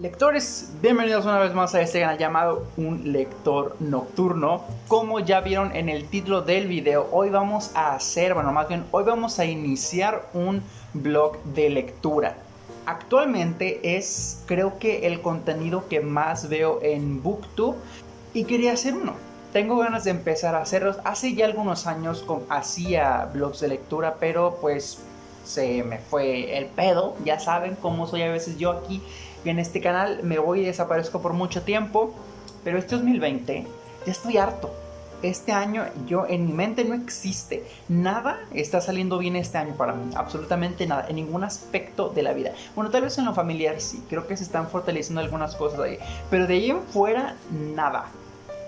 Lectores, bienvenidos una vez más a este canal llamado Un Lector Nocturno. Como ya vieron en el título del video, hoy vamos a hacer, bueno más bien, hoy vamos a iniciar un blog de lectura. Actualmente es creo que el contenido que más veo en Booktube y quería hacer uno. Tengo ganas de empezar a hacerlos. Hace ya algunos años hacía blogs de lectura, pero pues se me fue el pedo. Ya saben cómo soy a veces yo aquí en este canal. Me voy y desaparezco por mucho tiempo. Pero este 2020 ya estoy harto. Este año yo en mi mente no existe. Nada está saliendo bien este año para mí. Absolutamente nada. En ningún aspecto de la vida. Bueno, tal vez en lo familiar sí. Creo que se están fortaleciendo algunas cosas ahí. Pero de ahí en fuera, nada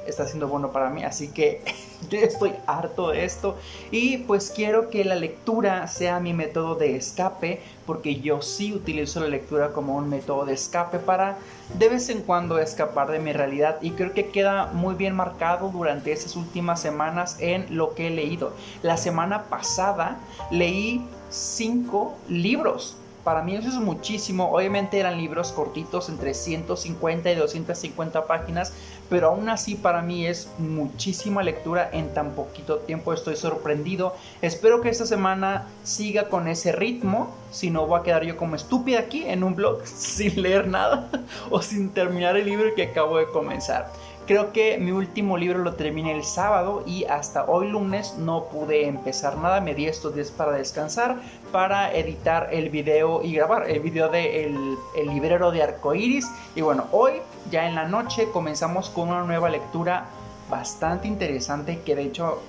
está siendo bueno para mí. Así que yo estoy harto de esto. Y pues quiero que la lectura sea mi método de escape. Porque yo sí utilizo la lectura como un método de escape para de vez en cuando escapar de mi realidad. Y creo que queda muy bien marcado durante esas últimas semanas en lo que he leído. La semana pasada leí cinco libros para mí eso es muchísimo. Obviamente eran libros cortitos entre 150 y 250 páginas, pero aún así para mí es muchísima lectura en tan poquito tiempo. Estoy sorprendido. Espero que esta semana siga con ese ritmo. Si no, voy a quedar yo como estúpida aquí en un blog sin leer nada o sin terminar el libro que acabo de comenzar. Creo que mi último libro lo terminé el sábado y hasta hoy lunes no pude empezar nada. Me di estos días para descansar, para editar el video y grabar el video de el, librero de arcoiris. Y bueno, hoy ya en la noche comenzamos con una nueva lectura bastante interesante que de hecho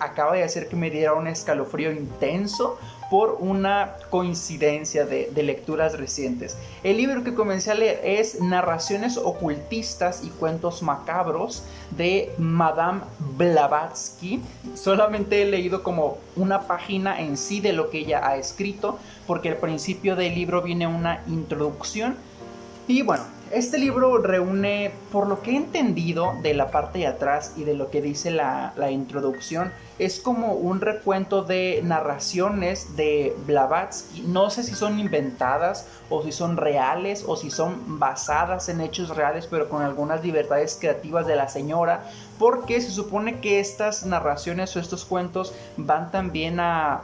acaba de hacer que me diera un escalofrío intenso por una coincidencia de, lecturas recientes. El libro que comencé a leer es Narraciones ocultistas y cuentos macabros de Madame Blavatsky. Solamente he leído como una página en sí de lo que ella ha escrito, porque al principio del libro viene una introducción. Y bueno, este libro reúne, por lo que he entendido de la parte de atrás y de lo que dice la, introducción, es como un recuento de narraciones de Blavatsky. No sé si son inventadas o si son reales o si son basadas en hechos reales, pero con algunas libertades creativas de la señora, porque se supone que estas narraciones o estos cuentos van también a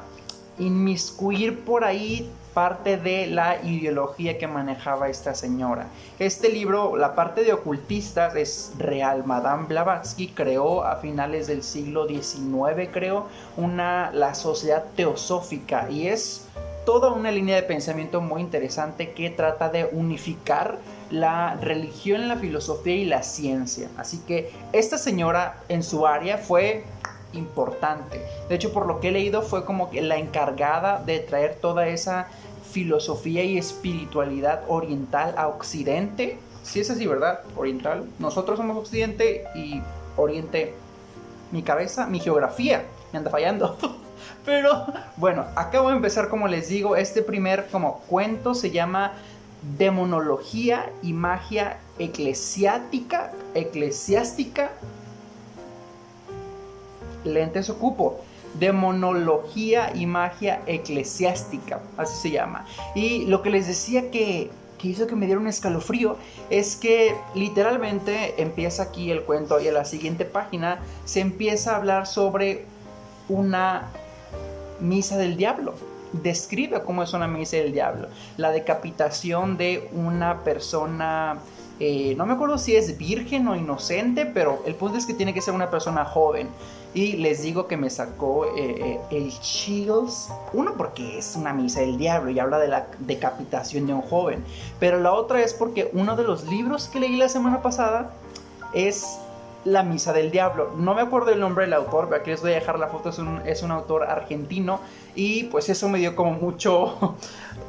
inmiscuir por ahí parte de la ideología que manejaba esta señora. Este libro, la parte de ocultistas, es real. Madame Blavatsky creó a finales del siglo XIX, creo, una, la sociedad teosófica y es toda una línea de pensamiento muy interesante que trata de unificar la religión, la filosofía y la ciencia. Así que esta señora en su área fue importante. De hecho, por lo que he leído, fue como que la encargada de traer toda esa filosofía y espiritualidad oriental a Occidente. Si es así, ¿verdad? Oriental. Nosotros somos Occidente y Oriente. Mi cabeza, mi geografía, me anda fallando. Pero bueno, acabo de empezar como les digo, este primer como cuento se llama Demonología y Magia Eclesiástica, Eclesiástica lentes ocupo. Demonología y magia eclesiástica, así se llama. Y lo que les decía que, que hizo que me diera un escalofrío es que literalmente empieza aquí el cuento y en la siguiente página se empieza a hablar sobre una misa del diablo. Describe cómo es una misa del diablo. La decapitación de una persona eh, no me acuerdo si es virgen o inocente, pero el punto es que tiene que ser una persona joven. Y les digo que me sacó eh, eh, el chills. Uno porque es una misa del diablo y habla de la decapitación de un joven. Pero la otra es porque uno de los libros que leí la semana pasada es la Misa del Diablo. No me acuerdo el nombre del autor, aquí les voy a dejar la foto, es un, es un autor argentino y pues eso me dio como mucho,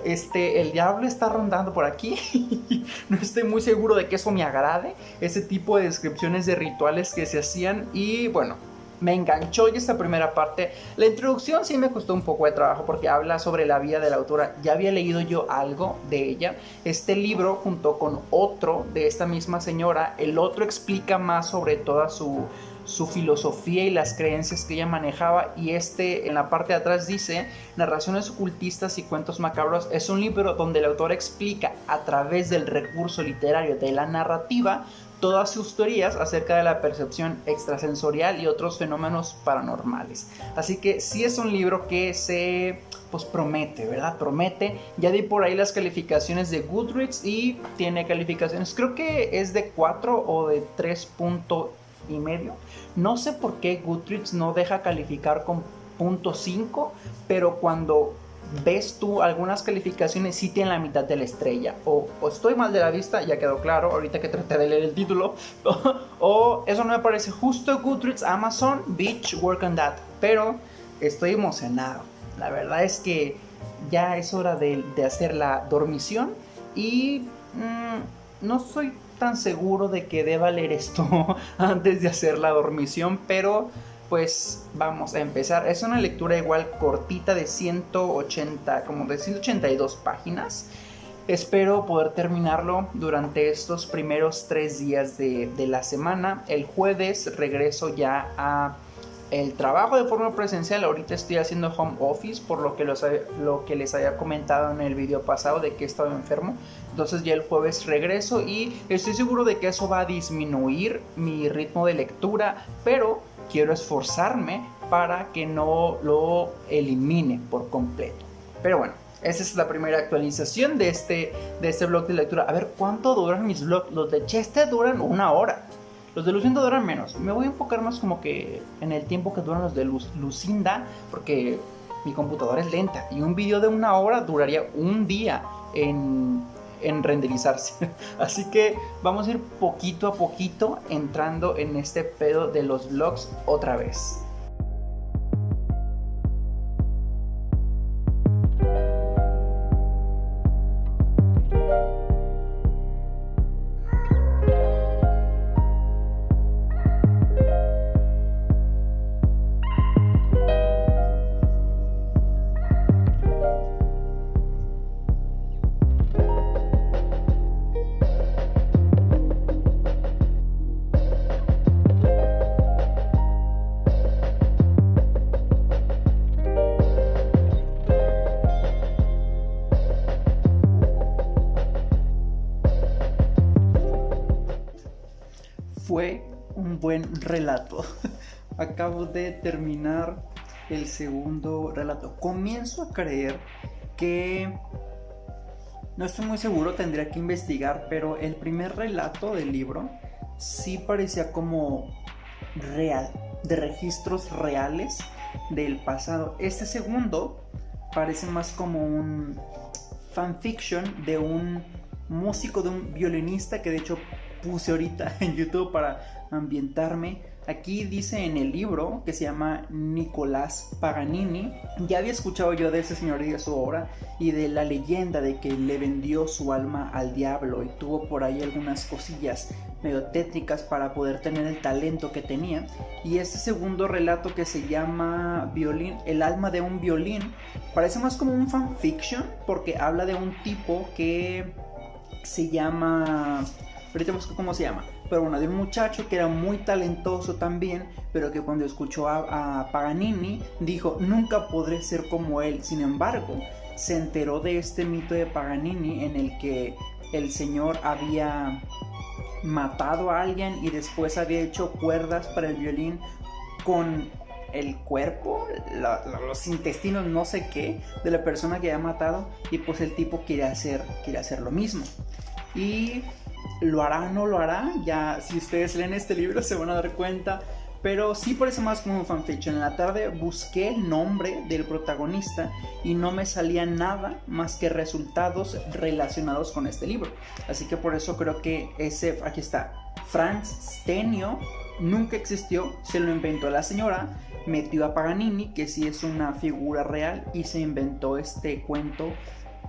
este, el diablo está rondando por aquí, no estoy muy seguro de que eso me agrade, ese tipo de descripciones de rituales que se hacían y bueno, me enganchó y esta primera parte. La introducción sí me costó un poco de trabajo porque habla sobre la vida de la autora. Ya había leído yo algo de ella. Este libro junto con otro de esta misma señora, el otro explica más sobre toda su su filosofía y las creencias que ella manejaba. Y este en la parte de atrás dice, Narraciones ocultistas y cuentos macabros es un libro donde el autor explica a través del recurso literario de la narrativa todas sus teorías acerca de la percepción extrasensorial y otros fenómenos paranormales. Así que sí es un libro que se pues promete, ¿verdad? Promete. Ya di por ahí las calificaciones de Goodreads y tiene calificaciones, creo que es de 4 o de 3 puntos y medio. No sé por qué Goodreads no deja calificar con punto 5, pero cuando ves tú algunas calificaciones sí tienen la mitad de la estrella. O, estoy mal de la vista, ya quedó claro, ahorita que traté de leer el título. o eso no me parece justo Goodreads, Amazon, Beach, Work on That. Pero estoy emocionado. La verdad es que ya es hora de, hacer la dormición. Y mm, no soy tan seguro de que deba leer esto antes de hacer la dormición, pero pues vamos a empezar. Es una lectura igual cortita de 180, como de 182 páginas. Espero poder terminarlo durante estos primeros tres días de, la semana. El jueves regreso ya a el trabajo de forma presencial. Ahorita estoy haciendo home office por lo que, lo que les había comentado en el video pasado de que he estado enfermo. Entonces ya el jueves regreso y estoy seguro de que eso va a disminuir mi ritmo de lectura. Pero quiero esforzarme para que no lo elimine por completo. Pero bueno, esa es la primera actualización de este, de este blog de lectura. A ver, ¿cuánto duran mis blogs? Los de Chester duran una hora. Los de Lucinda duran menos. Me voy a enfocar más como que en el tiempo que duran los de Lucinda, porque mi computadora es lenta. Y un video de una hora duraría un día en en renderizarse. Así que vamos a ir poquito a poquito entrando en este pedo de los vlogs otra vez. Buen relato. Acabo de terminar el segundo relato. Comienzo a creer que... No estoy muy seguro, tendría que investigar, pero el primer relato del libro sí parecía como real, de registros reales del pasado. Este segundo parece más como un fanfiction de un músico, de un violinista que de hecho puse ahorita en YouTube para ambientarme. Aquí dice en el libro que se llama Nicolás Paganini. Ya había escuchado yo de ese señor y de su obra y de la leyenda de que le vendió su alma al diablo y tuvo por ahí algunas cosillas medio tétricas para poder tener el talento que tenía. Y este segundo relato que se llama Violín, el alma de un violín, parece más como un fanfiction porque habla de un tipo que se llama ahorita cómo se llama, pero bueno, de un muchacho que era muy talentoso también, pero que cuando escuchó a, Paganini dijo, nunca podré ser como él, sin embargo, se enteró de este mito de Paganini en el que el señor había matado a alguien y después había hecho cuerdas para el violín con el cuerpo, los intestinos, no sé qué, de la persona que había matado y pues el tipo quiere hacer, quiere hacer lo mismo. Y lo hará, no lo hará, ya si ustedes leen este libro se van a dar cuenta. Pero sí parece más como un fanfiction. En la tarde busqué el nombre del protagonista y no me salía nada más que resultados relacionados con este libro. Así que por eso creo que ese, aquí está, Franz Stenio nunca existió, se lo inventó la señora, metió a Paganini, que sí es una figura real, y se inventó este cuento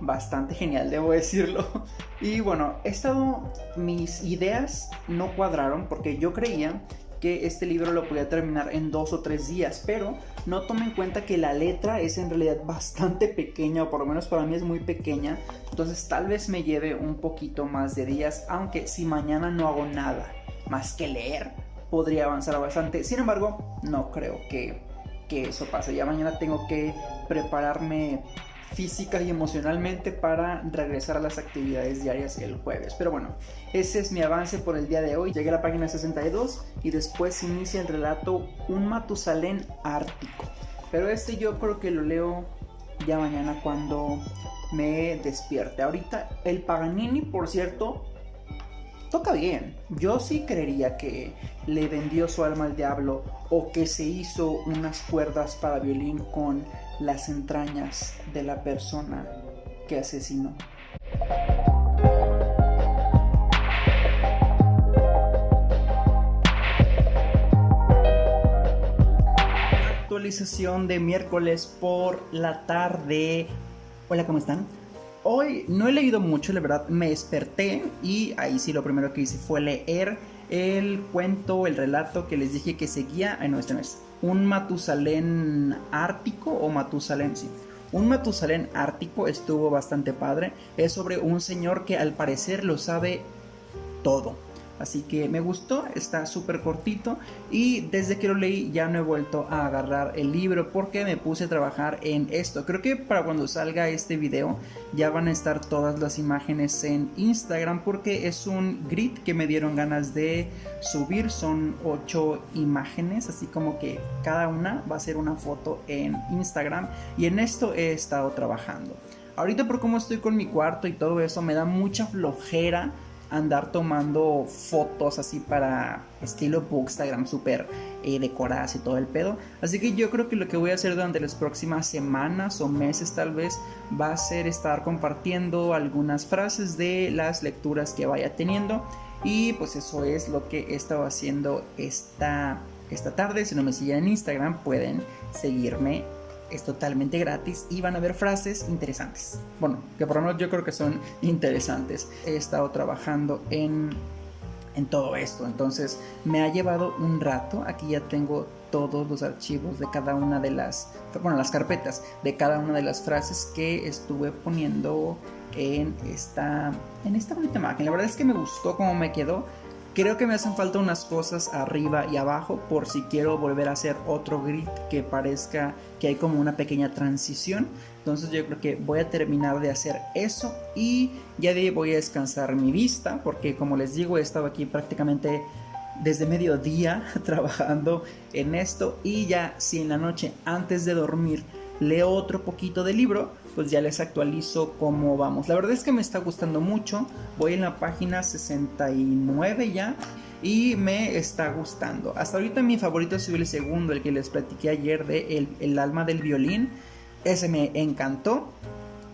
bastante genial, debo decirlo. Y bueno, estado, mis ideas no cuadraron porque yo creía que este libro lo podía terminar en dos o tres días, pero no tomé en cuenta que la letra es en realidad bastante pequeña, o por lo menos para mí es muy pequeña, entonces tal vez me lleve un poquito más de días, aunque si mañana no hago nada más que leer, podría avanzar bastante. Sin embargo, no creo que, que eso pase. Ya mañana tengo que prepararme física y emocionalmente para regresar a las actividades diarias el jueves. Pero bueno, ese es mi avance por el día de hoy. Llegué a la página 62 y después inicia el relato Un Matusalén Ártico. Pero este yo creo que lo leo ya mañana cuando me despierte. Ahorita el Paganini, por cierto, toca bien. Yo sí creería que le vendió su alma al diablo o que se hizo unas cuerdas para violín con las entrañas de la persona que asesinó. Actualización de miércoles por la tarde. Hola, ¿cómo están? Hoy no he leído mucho, la verdad, me desperté y ahí sí lo primero que hice fue leer el cuento, el relato que les dije que seguía, este no es, un Matusalén ártico o Matusalén, sí. Un Matusalén ártico estuvo bastante padre, es sobre un señor que al parecer lo sabe todo. Así que me gustó, está súper cortito y desde que lo leí ya no he vuelto a agarrar el libro porque me puse a trabajar en esto. Creo que para cuando salga este video ya van a estar todas las imágenes en Instagram porque es un grid que me dieron ganas de subir. Son 8 imágenes, así como que cada una va a ser una foto en Instagram y en esto he estado trabajando. Ahorita por cómo estoy con mi cuarto y todo eso me da mucha flojera andar tomando fotos así para estilo Bookstagram súper eh, decoradas y todo el pedo. Así que yo creo que lo que voy a hacer durante las próximas semanas o meses tal vez va a ser estar compartiendo algunas frases de las lecturas que vaya teniendo. Y pues eso es lo que he estado haciendo esta, esta tarde. Si no me siguen en Instagram pueden seguirme es totalmente gratis y van a ver frases interesantes. Bueno, que por lo menos yo creo que son interesantes. He estado trabajando en, en todo esto, entonces me ha llevado un rato. Aquí ya tengo todos los archivos de cada una de las, bueno, las carpetas de cada una de las frases que estuve poniendo en esta, en esta bonita máquina. La verdad es que me gustó cómo me quedó Creo que me hacen falta unas cosas arriba y abajo por si quiero volver a hacer otro grid que parezca que hay como una pequeña transición. Entonces yo creo que voy a terminar de hacer eso y ya de ahí voy a descansar mi vista porque como les digo he estado aquí prácticamente desde mediodía trabajando en esto y ya si en la noche antes de dormir leo otro poquito de libro pues ya les actualizo cómo vamos. La verdad es que me está gustando mucho. Voy en la página 69 ya y me está gustando. Hasta ahorita mi favorito es el segundo, el que les platiqué ayer de el, el alma del violín. Ese me encantó.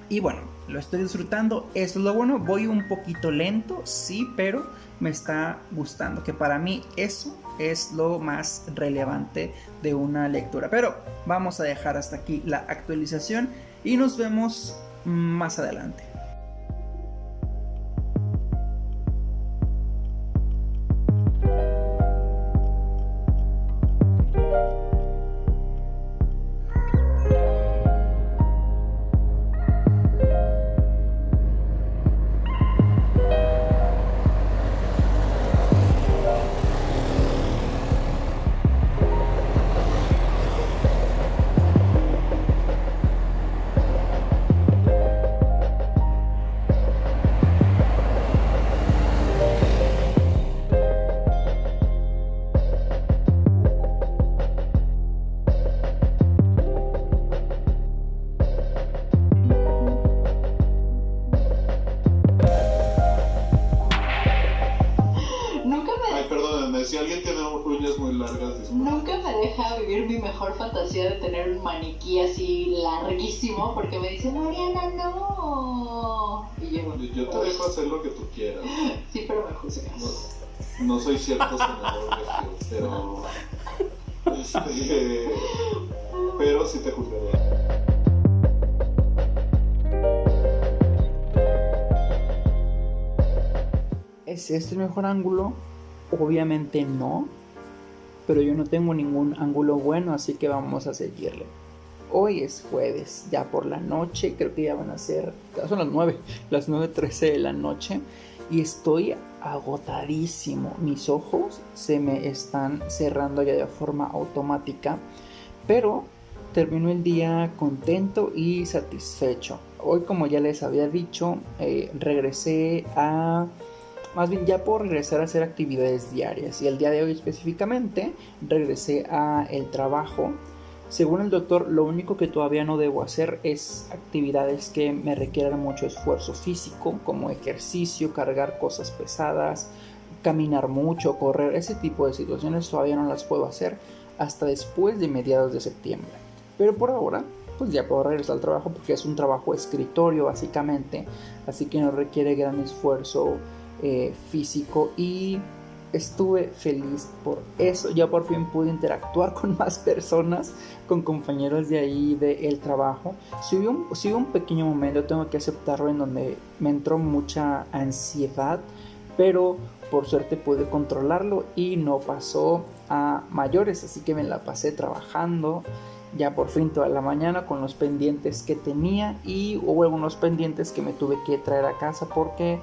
Y bueno, lo estoy disfrutando. Eso es lo bueno. Voy un poquito lento, sí, pero me está gustando. Que para mí eso es lo más relevante de una lectura. Pero vamos a dejar hasta aquí la actualización y nos vemos más adelante. Fantasía de tener un maniquí así larguísimo porque me dice, Mariana, no. Y yo, yo te dejo hacer lo que tú quieras. Sí, pero me juzgas. No, soy cierto senador pero. Este, pero sí te juzgaré. ¿Es este el mejor ángulo? Obviamente no pero yo no tengo ningún ángulo bueno, así que vamos a seguirle. Hoy es jueves, ya por la noche, creo que ya van a ser, son las 9, las 9.13 de la noche. y estoy agotadísimo. Mis ojos se me están cerrando ya de forma automática, pero termino el día contento y satisfecho. Hoy, como ya les había dicho, eh, regresé a... Más bien ya puedo regresar a hacer actividades diarias. Y el día de hoy específicamente regresé a el trabajo. Según el doctor, lo único que todavía no debo hacer es actividades que me requieran mucho esfuerzo físico, como ejercicio, cargar cosas pesadas, caminar mucho, correr, ese tipo de situaciones todavía no las puedo hacer hasta después de mediados de septiembre. Pero por ahora, pues ya puedo regresar al trabajo porque es un trabajo escritorio básicamente, así que no requiere gran esfuerzo eh, físico y estuve feliz por eso. Ya por fin pude interactuar con más personas, con compañeros de ahí del trabajo. Si hubo, un, un pequeño momento, tengo que aceptarlo, en donde me entró mucha ansiedad, pero por suerte pude controlarlo y no pasó a mayores, así que me la pasé trabajando ya por fin toda la mañana con los pendientes que tenía y hubo algunos pendientes que me tuve que traer a casa porque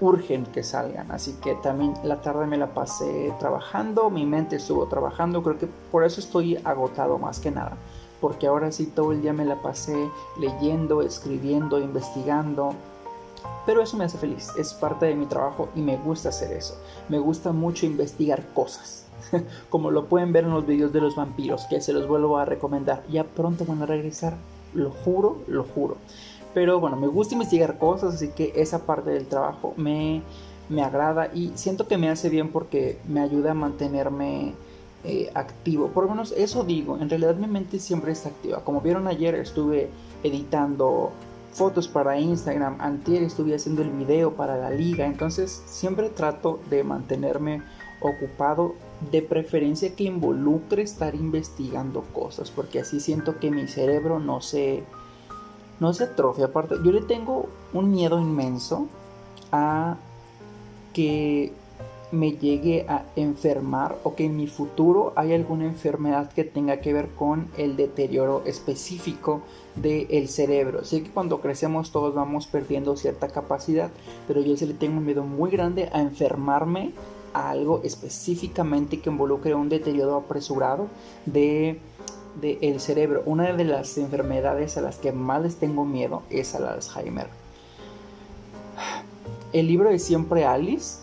urgen que salgan. Así que también la tarde me la pasé trabajando, mi mente estuvo trabajando, creo que por eso estoy agotado más que nada. Porque ahora sí todo el día me la pasé leyendo, escribiendo, investigando. Pero eso me hace feliz, es parte de mi trabajo y me gusta hacer eso. Me gusta mucho investigar cosas. Como lo pueden ver en los videos de los vampiros, que se los vuelvo a recomendar. Ya pronto van a regresar, lo juro, lo juro. Pero bueno, me gusta investigar cosas, así que esa parte del trabajo me, agrada y siento que me hace bien porque me ayuda a mantenerme eh, activo. Por lo menos eso digo, en realidad mi mente siempre está activa. Como vieron ayer estuve editando fotos para Instagram, antier estuve haciendo el video para la liga, entonces siempre trato de mantenerme ocupado, de preferencia que involucre estar investigando cosas, porque así siento que mi cerebro no se no se atrofia. Aparte, yo le tengo un miedo inmenso a que me llegue a enfermar o que en mi futuro haya alguna enfermedad que tenga que ver con el deterioro específico del cerebro. Sé que cuando crecemos todos vamos perdiendo cierta capacidad, pero yo sí le tengo un miedo muy grande a enfermarme a algo específicamente que involucre un deterioro apresurado de del cerebro. Una de las enfermedades a las que más les tengo miedo es al Alzheimer. El libro de Siempre Alice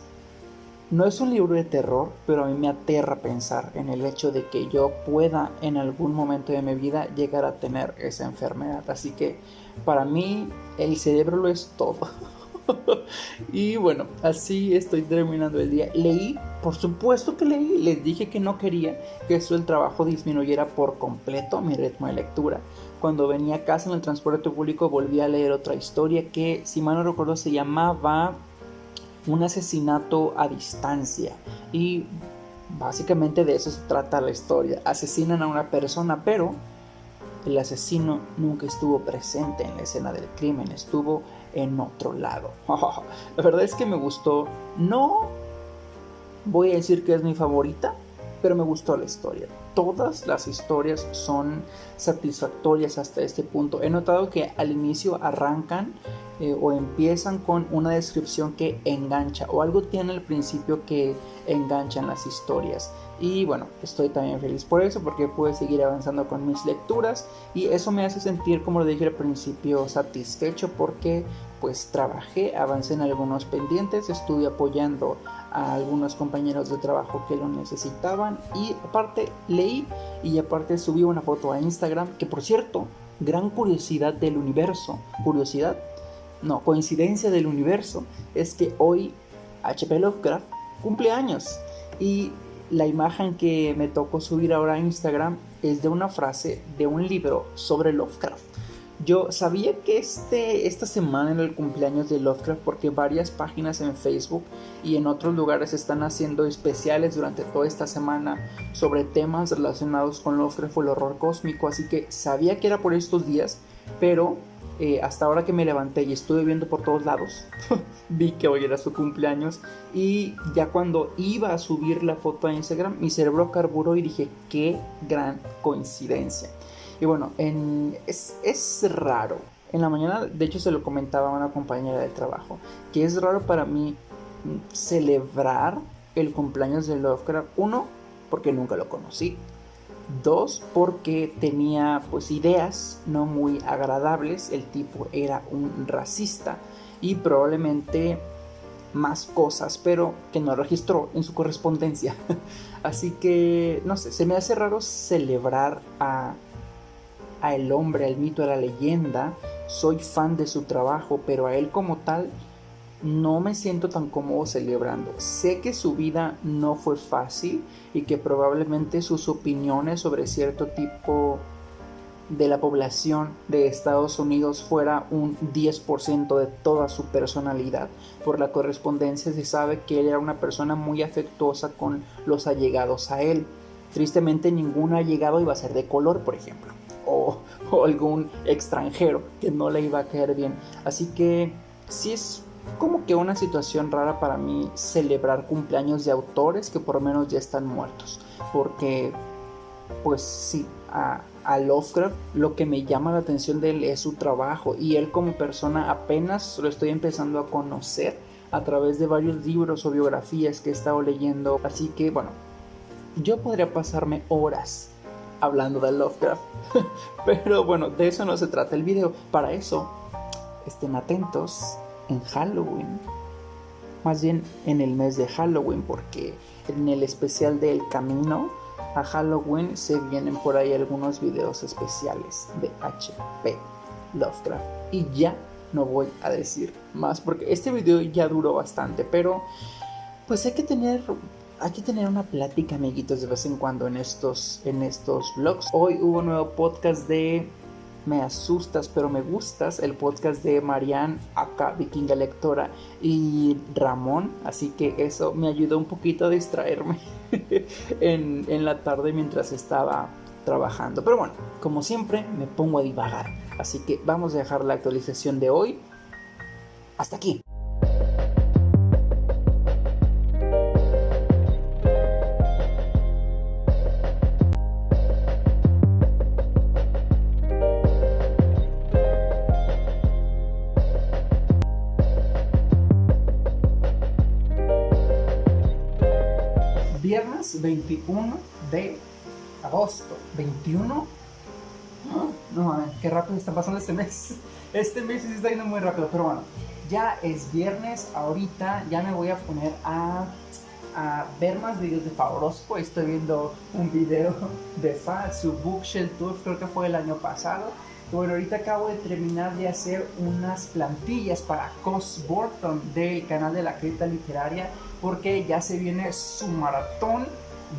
no es un libro de terror, pero a mí me aterra pensar en el hecho de que yo pueda en algún momento de mi vida llegar a tener esa enfermedad. Así que para mí el cerebro lo es todo. y bueno, así estoy terminando el día. Leí, por supuesto que leí, les dije que no quería que eso el trabajo disminuyera por completo mi ritmo de lectura. Cuando venía a casa en el transporte público volví a leer otra historia que, si mal no recuerdo, se llamaba Un asesinato a distancia. Y básicamente de eso se trata la historia. Asesinan a una persona, pero el asesino nunca estuvo presente en la escena del crimen, estuvo en otro lado. la verdad es que me gustó. No voy a decir que es mi favorita, pero me gustó la historia. Todas las historias son satisfactorias hasta este punto. He notado que al inicio arrancan eh, o empiezan con una descripción que engancha o algo tiene al principio que engancha en las historias. Y bueno, estoy también feliz por eso porque puedo seguir avanzando con mis lecturas y eso me hace sentir, como lo dije al principio, satisfecho porque pues trabajé, avancé en algunos pendientes, estuve apoyando a algunos compañeros de trabajo que lo necesitaban y aparte leí y aparte subí una foto a Instagram que por cierto, gran curiosidad del universo, curiosidad, no, coincidencia del universo es que hoy HP Lovecraft cumple años y la imagen que me tocó subir ahora a Instagram es de una frase de un libro sobre Lovecraft. Yo sabía que este, esta semana era el cumpleaños de Lovecraft porque varias páginas en Facebook y en otros lugares están haciendo especiales durante toda esta semana sobre temas relacionados con Lovecraft o el horror cósmico, así que sabía que era por estos días, pero eh, hasta ahora que me levanté y estuve viendo por todos lados, vi que hoy era su cumpleaños y ya cuando iba a subir la foto a Instagram, mi cerebro carburó y dije, qué gran coincidencia. Y bueno, es, raro, En la mañana, de hecho, se lo comentaba a una compañera de trabajo, que es raro para mí mm, celebrar el cumpleaños de Lovecraft. Uno, porque nunca lo conocí. Dos, porque tenía pues ideas no muy agradables. El tipo era un racista y probablemente más cosas, pero que no registró en su correspondencia. Así que, no sé, se me hace raro celebrar a, a el hombre, al mito, a la leyenda. Soy fan de su trabajo, pero a él como tal no me siento tan cómodo celebrando. Sé que su vida no fue fácil y que probablemente sus opiniones sobre cierto tipo de la población de Estados Unidos fuera un 10% de toda su personalidad. Por la correspondencia se sabe que él era una persona muy afectuosa con los allegados a él. Tristemente ningún allegado iba a ser de color, por ejemplo, o, algún extranjero que no le iba a caer bien. Así que sí es como que una situación rara para mí celebrar cumpleaños de autores que por lo menos ya están muertos. Porque, pues sí, a, a, Lovecraft lo que me llama la atención de él es su trabajo y él como persona apenas lo estoy empezando a conocer a través de varios libros o biografías que he estado leyendo. Así que, bueno, yo podría pasarme horas hablando de Lovecraft. Pero bueno, de eso no se trata el video. Para eso, estén atentos en Halloween. Más bien en el mes de Halloween, porque en el especial del camino a Halloween se vienen por ahí algunos videos especiales de HP Lovecraft. Y ya no voy a decir más, porque este video ya duró bastante, pero pues hay que tener hay que tener una plática, amiguitos, de vez en cuando en estos, en estos vlogs. Hoy hubo un nuevo podcast de me asustas pero me gustas, el podcast de Marianne, acá Vikinga Lectora y Ramón, así que eso me ayudó un poquito a distraerme en, en la tarde mientras estaba trabajando. Pero bueno, como siempre me pongo a divagar, así que vamos a dejar la actualización de hoy hasta aquí. 21 de agosto. 21. No, no qué rápido está pasando este mes. Este mes sí está yendo muy rápido, pero bueno, ya es viernes. Ahorita ya me voy a poner a, a ver más videos de Favorosco. Estoy viendo un video de Fa, su Bookshelf Tour, creo que fue el año pasado. Bueno, ahorita acabo de terminar de hacer unas plantillas para Cos Borton del canal de la cripta literaria porque ya se viene su maratón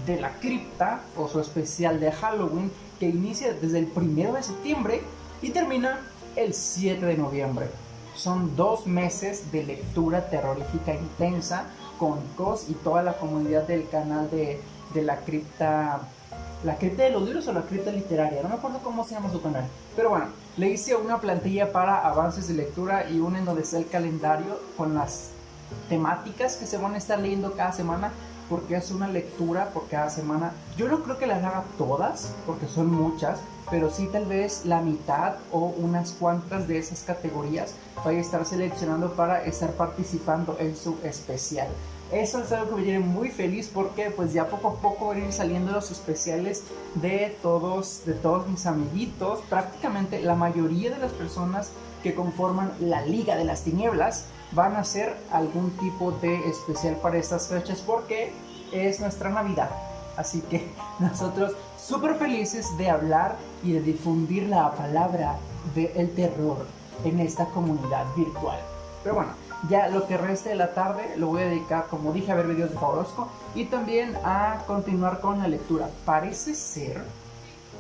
de la cripta o su especial de Halloween que inicia desde el 1 de septiembre y termina el 7 de noviembre. Son dos meses de lectura terrorífica intensa con Cos y toda la comunidad del canal de, de la cripta la cripta de los libros o la cripta literaria, no me acuerdo cómo se llama su canal. Pero bueno, le hice una plantilla para avances de lectura y una en donde está el calendario con las temáticas que se van a estar leyendo cada semana porque es una lectura por cada semana. Yo no creo que las haga todas, porque son muchas, pero sí tal vez la mitad o unas cuantas de esas categorías vaya a estar seleccionando para estar participando en su especial. Eso es algo que me tiene muy feliz porque pues ya poco a poco van a ir saliendo los especiales de todos, de todos mis amiguitos. Prácticamente la mayoría de las personas que conforman la Liga de las Tinieblas van a hacer algún tipo de especial para estas fechas porque es nuestra Navidad. Así que nosotros súper felices de hablar y de difundir la palabra del terror en esta comunidad virtual. Pero bueno, ya lo que reste de la tarde lo voy a dedicar, como dije, a ver videos de Favorosco y también a continuar con la lectura. Parece ser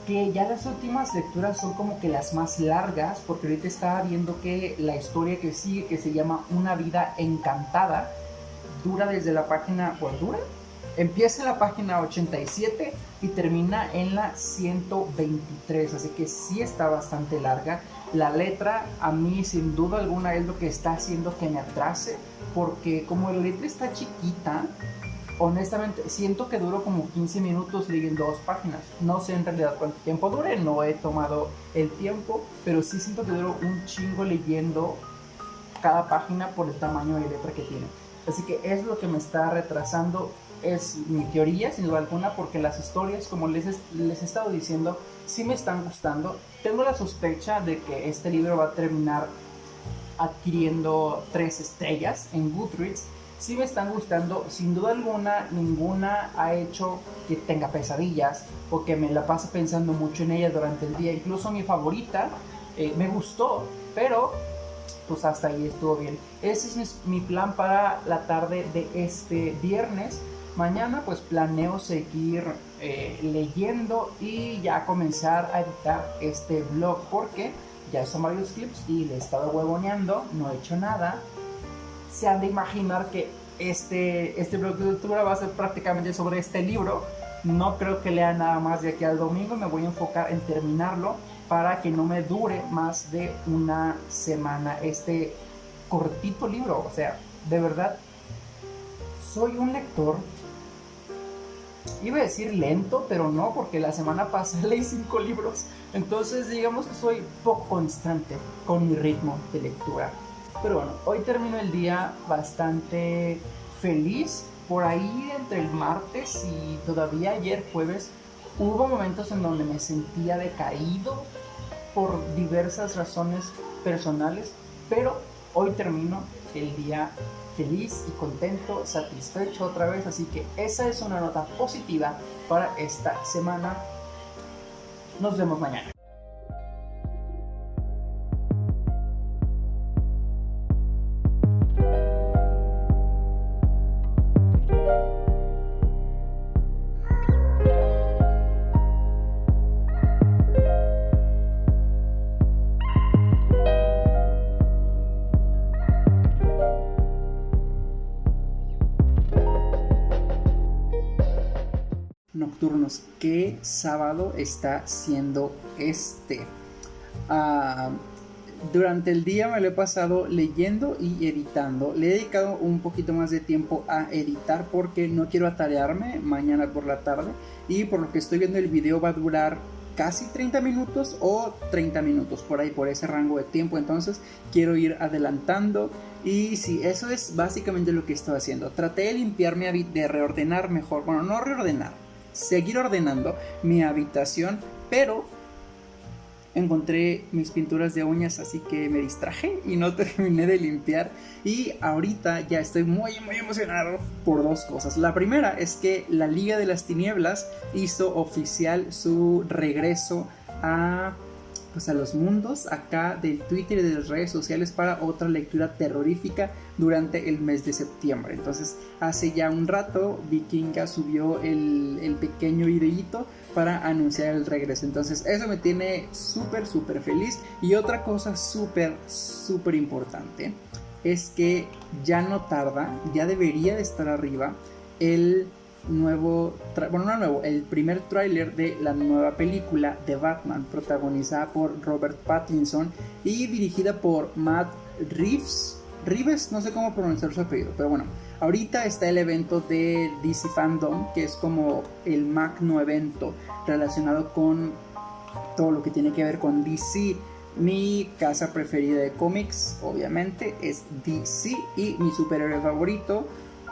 que ya las últimas lecturas son como que las más largas, porque ahorita estaba viendo que la historia que sigue, que se llama Una vida encantada, dura desde la página, ¿cuál dura? Empieza en la página 87 y termina en la 123, así que sí está bastante larga. La letra a mí sin duda alguna es lo que está haciendo que me atrase, porque como la letra está chiquita, honestamente siento que duro como 15 minutos leyendo dos páginas. No sé en realidad cuánto tiempo dure, no he tomado el tiempo, pero sí siento que duro un chingo leyendo cada página por el tamaño de letra que tiene. Así que es lo que me está retrasando, es mi teoría sin duda alguna, porque las historias, como les, les he estado diciendo, sí me están gustando. Tengo la sospecha de que este libro va a terminar adquiriendo tres estrellas en Goodreads. Sí me están gustando, sin duda alguna, ninguna ha hecho que tenga pesadillas o que me la pase pensando mucho en ella durante el día. Incluso mi favorita eh, me gustó, pero pues hasta ahí estuvo bien. Ese es mi plan para la tarde de este viernes. Mañana pues planeo seguir eh, leyendo y ya comenzar a editar este blog porque ya son varios clips y le he estado huevoneando, no he hecho nada. Se han de imaginar que este, este blog de lectura va a ser prácticamente sobre este libro. No creo que lea nada más de aquí al domingo, me voy a enfocar en terminarlo para que no me dure más de una semana este cortito libro. O sea, de verdad, soy un lector. Iba a decir lento, pero no, porque la semana pasada leí cinco libros. Entonces, digamos que soy poco constante con mi ritmo de lectura. Pero bueno, hoy termino el día bastante feliz. Por ahí entre el martes y todavía ayer jueves hubo momentos en donde me sentía decaído por diversas razones personales, pero hoy termino el día feliz y contento, satisfecho otra vez, así que esa es una nota positiva para esta semana. Nos vemos mañana. Nocturnos. ¿Qué sábado está siendo este? Ah, durante el día me lo he pasado leyendo y editando. Le he dedicado un poquito más de tiempo a editar porque no quiero atarearme mañana por la tarde. Y por lo que estoy viendo el video va a durar casi 30 minutos o 30 minutos por ahí, por ese rango de tiempo. Entonces quiero ir adelantando. Y sí, eso es básicamente lo que estoy haciendo. Traté de limpiarme, de reordenar mejor. Bueno, no reordenar seguir ordenando mi habitación, pero encontré mis pinturas de uñas, así que me distraje y no terminé de limpiar. Y ahorita ya estoy muy, muy emocionado por dos cosas. La primera es que la Liga de las Tinieblas hizo oficial su regreso a pues a los mundos acá del Twitter y de las redes sociales para otra lectura terrorífica durante el mes de septiembre. Entonces hace ya un rato Vikinga subió el, el pequeño videíto para anunciar el regreso. Entonces eso me tiene súper súper feliz. Y otra cosa súper súper importante es que ya no tarda, ya debería de estar arriba el nuevo, bueno, no nuevo, el primer tráiler de la nueva película de Batman, protagonizada por Robert Pattinson y dirigida por Matt Reeves. Reeves, no sé cómo pronunciar su apellido, pero bueno, ahorita está el evento de DC Fandom, que es como el magno evento relacionado con todo lo que tiene que ver con DC. Mi casa preferida de cómics, obviamente, es DC y mi superhéroe favorito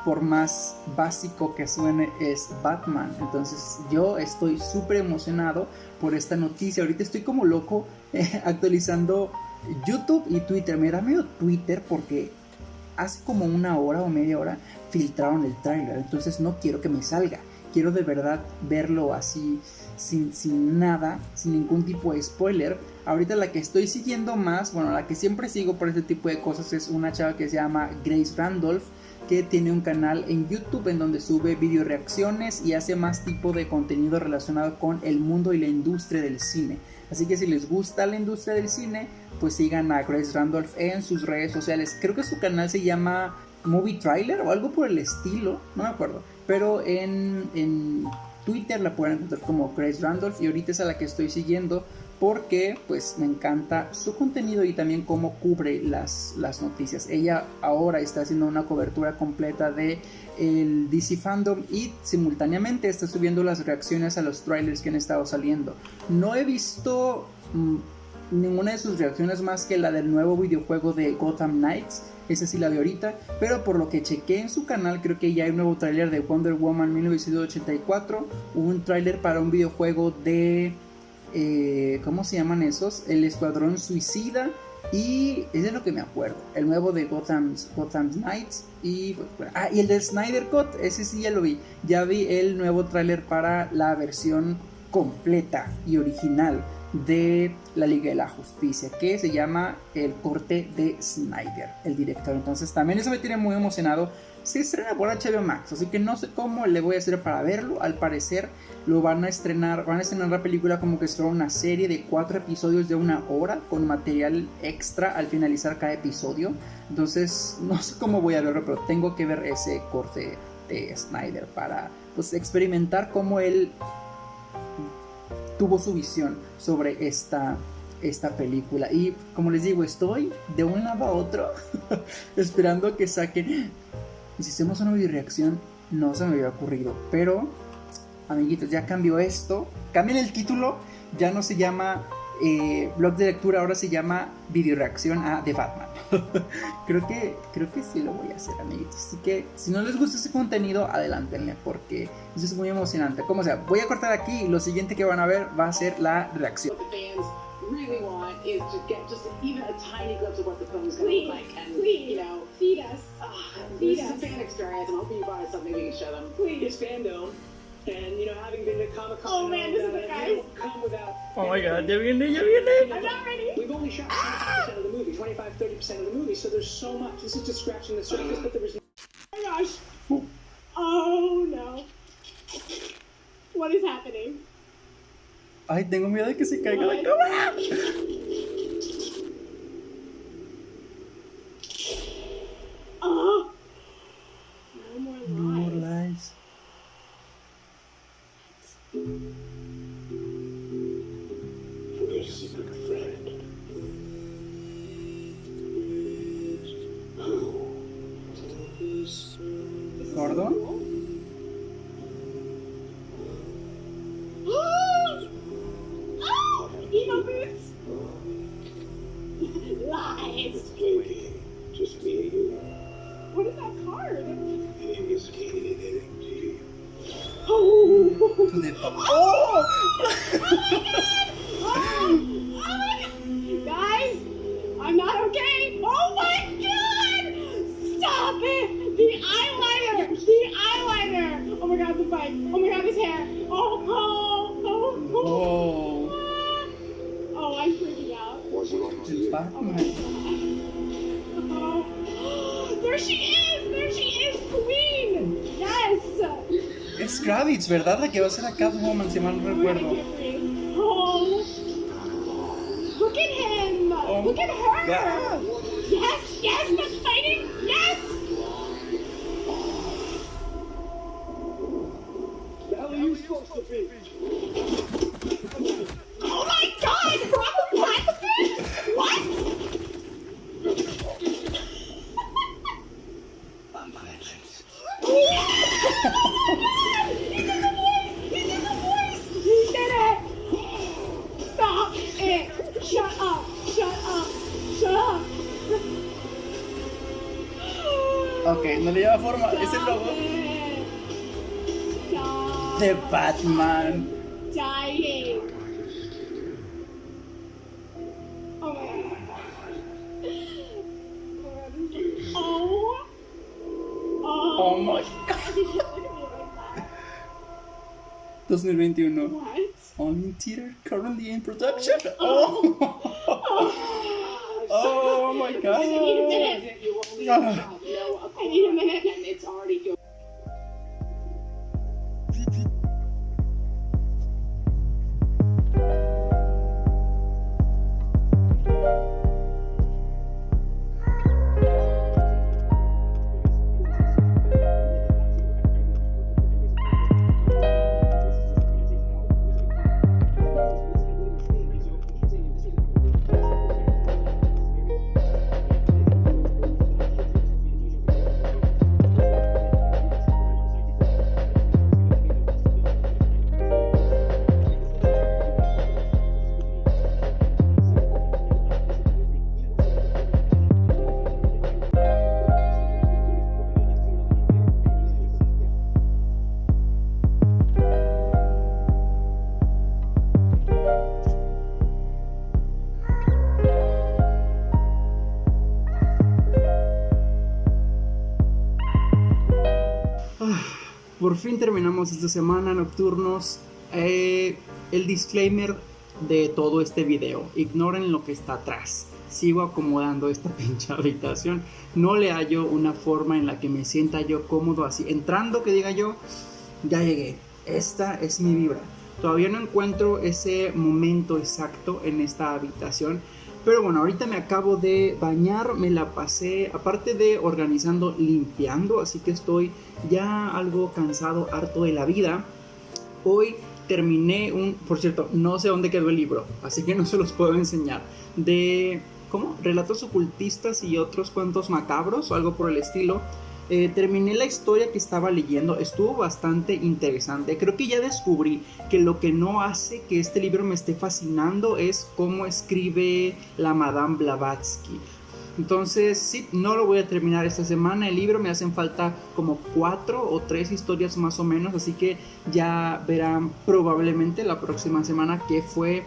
por más básico que suene, es Batman. Entonces yo estoy súper emocionado por esta noticia. Ahorita estoy como loco actualizando YouTube y Twitter. Me da miedo Twitter porque hace como una hora o media hora filtraron el trailer. Entonces no quiero que me salga. Quiero de verdad verlo así, sin, sin nada, sin ningún tipo de spoiler. Ahorita la que estoy siguiendo más, bueno, la que siempre sigo por este tipo de cosas es una chava que se llama Grace Randolph que tiene un canal en YouTube en donde sube video reacciones y hace más tipo de contenido relacionado con el mundo y la industria del cine. Así que si les gusta la industria del cine, pues sigan a Grace Randolph en sus redes sociales. Creo que su canal se llama Movie Trailer o algo por el estilo, no me acuerdo. Pero en, en Twitter la pueden encontrar como Grace Randolph y ahorita es a la que estoy siguiendo porque pues me encanta su contenido y también cómo cubre las, las noticias. Ella ahora está haciendo una cobertura completa de el DC Fandom y simultáneamente está subiendo las reacciones a los trailers que han estado saliendo. No he visto mm, ninguna de sus reacciones más que la del nuevo videojuego de Gotham Knights. Esa sí la vi ahorita, pero por lo que chequé en su canal, creo que ya hay un nuevo tráiler de Wonder Woman 1984, hubo un tráiler para un videojuego de eh, ¿cómo se llaman esos? El Escuadrón Suicida y ese es lo que me acuerdo, el nuevo de Gotham, Gotham Knights y, pues, ah, y el de Snyder Cut, ese sí ya lo vi, ya vi el nuevo tráiler para la versión completa y original de la Liga de la Justicia, que se llama El corte de Snyder, el director. Entonces también eso me tiene muy emocionado. Se estrena por HBO Max, así que no sé cómo le voy a hacer para verlo. Al parecer lo van a estrenar, van a estrenar la película como que es una serie de cuatro episodios de una hora con material extra al finalizar cada episodio. Entonces no sé cómo voy a verlo, pero tengo que ver ese corte de Snyder para pues experimentar cómo él tuvo su visión sobre esta, esta película. Y como les digo, estoy de un lado a otro esperando que saquen. Y si hacemos una video reacción, no se me había ocurrido. Pero, amiguitos, ya cambió esto. Cambien el título. Ya no se llama eh, blog de lectura, ahora se llama video reacción a The Batman. creo, que, creo que sí lo voy a hacer, amiguitos. Así que si no les gusta ese contenido, adelántenle porque eso es muy emocionante. Como sea, voy a cortar aquí y lo siguiente que van a ver va a ser la reacción. Really want is to get just even a tiny glimpse of what the film is going to look like. And, please. you know, Feed us. ah, Feed this is a us. fan experience. I'm hoping you brought us something we can show them. Please. It's fandom, and you know, having been to Comic Con, Oh, man, this is the guys. come without. Oh my god, ya viene, ya viene. I'm not ready. We've only shot 25% of the movie, 25, 30% of the movie, so there's so much. This is just scratching the surface, but there was Oh my gosh. Oh no. What is happening? Ay, tengo miedo de que se caiga la cámara. Es Kravitz, ¿verdad? La que va a ser a Catwoman, si mal no Oh recuerdo. Oh. Look at him! Oh Look at her! God. Yes, yes, the fighting! Yes! Are you supposed to be? Forma. Es el Stop logo it. Stop. de Batman. dying. Oh my god. Oh. Oh. Oh my god. Look at me like that. 2021. What? On in theater, currently in production. Oh. Oh my I need a god. I need a minute. and it's already go- por fin terminamos esta semana nocturnos. Eh, el disclaimer de todo este video. Ignoren lo que está atrás. Sigo acomodando esta pinche habitación. No le hallo una forma en la que me sienta yo cómodo así. Entrando que diga yo, ya llegué. Esta es mi vibra. Todavía no encuentro ese momento exacto en esta habitación. Pero bueno, ahorita me acabo de bañar, me la pasé, aparte de organizando, limpiando, así que estoy ya algo cansado, harto de la vida. Hoy terminé un, por cierto, no sé dónde quedó el libro, así que no se los puedo enseñar, de, ¿cómo? Relatos ocultistas y otros cuentos macabros o algo por el estilo. Eh, terminé la historia que estaba leyendo, estuvo bastante interesante. Creo que ya descubrí que lo que no hace que este libro me esté fascinando es cómo escribe la Madame Blavatsky. Entonces, sí, no lo voy a terminar esta semana. El libro me hacen falta como cuatro o tres historias más o menos. Así que ya verán probablemente la próxima semana qué fue,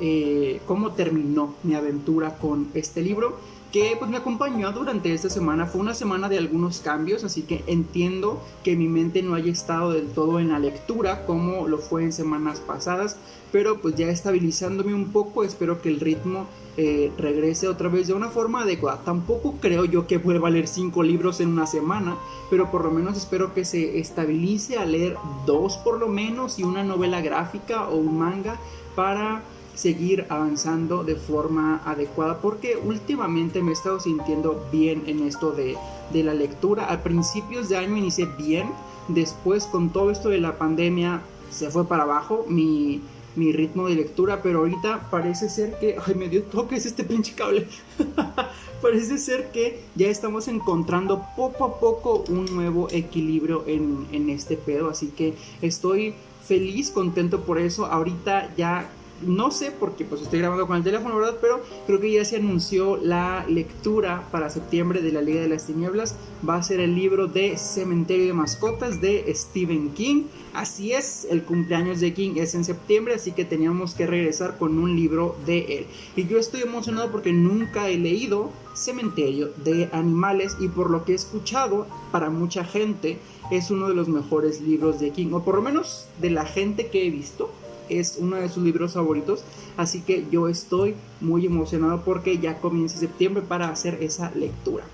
eh, cómo terminó mi aventura con este libro que pues me acompañó durante esta semana. Fue una semana de algunos cambios, así que entiendo que mi mente no haya estado del todo en la lectura como lo fue en semanas pasadas, pero pues ya estabilizándome un poco, espero que el ritmo eh, regrese otra vez de una forma adecuada. Tampoco creo yo que vuelva a leer cinco libros en una semana, pero por lo menos espero que se estabilice a leer dos por lo menos y una novela gráfica o un manga para seguir avanzando de forma adecuada porque últimamente me he estado sintiendo bien en esto de, la lectura. A principios de año inicié bien, después con todo esto de la pandemia se fue para abajo mi, mi ritmo de lectura, pero ahorita parece ser que, ay, me dio toques este pinche cable. parece ser que ya estamos encontrando poco a poco un nuevo equilibrio en, en este pedo, así que estoy feliz, contento por eso. Ahorita ya no sé porque pues estoy grabando con el teléfono, ¿verdad? Pero creo que ya se anunció la lectura para septiembre de la Liga de las Tinieblas. Va a ser el libro de Cementerio de Mascotas de Stephen King. Así es, el cumpleaños de King es en septiembre, así que teníamos que regresar con un libro de él. Y yo estoy emocionado porque nunca he leído Cementerio de Animales y por lo que he escuchado, para mucha gente es uno de los mejores libros de King, o por lo menos de la gente que he visto es uno de sus libros favoritos, así que yo estoy muy emocionado porque ya comienza septiembre para hacer esa lectura.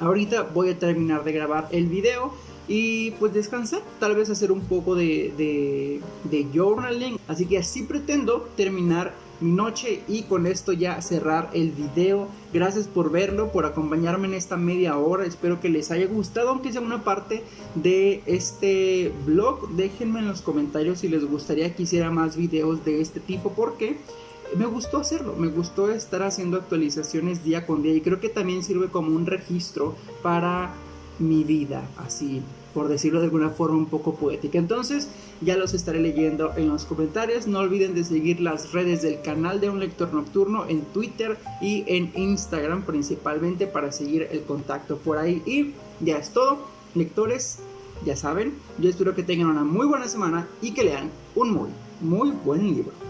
Ahorita voy a terminar de grabar el video y pues descansar, tal vez hacer un poco de, de, de journaling, así que así pretendo terminar mi noche y con esto ya cerrar el video. Gracias por verlo, por acompañarme en esta media hora. Espero que les haya gustado, aunque sea una parte de este vlog. Déjenme en los comentarios si les gustaría que hiciera más videos de este tipo porque me gustó hacerlo, me gustó estar haciendo actualizaciones día con día y creo que también sirve como un registro para mi vida, así por decirlo de alguna forma un poco poética. Entonces ya los estaré leyendo en los comentarios. No olviden de seguir las redes del canal de Un Lector Nocturno en Twitter y en Instagram principalmente para seguir el contacto por ahí. Y ya es todo, lectores, ya saben, yo espero que tengan una muy buena semana y que lean un muy, muy buen libro.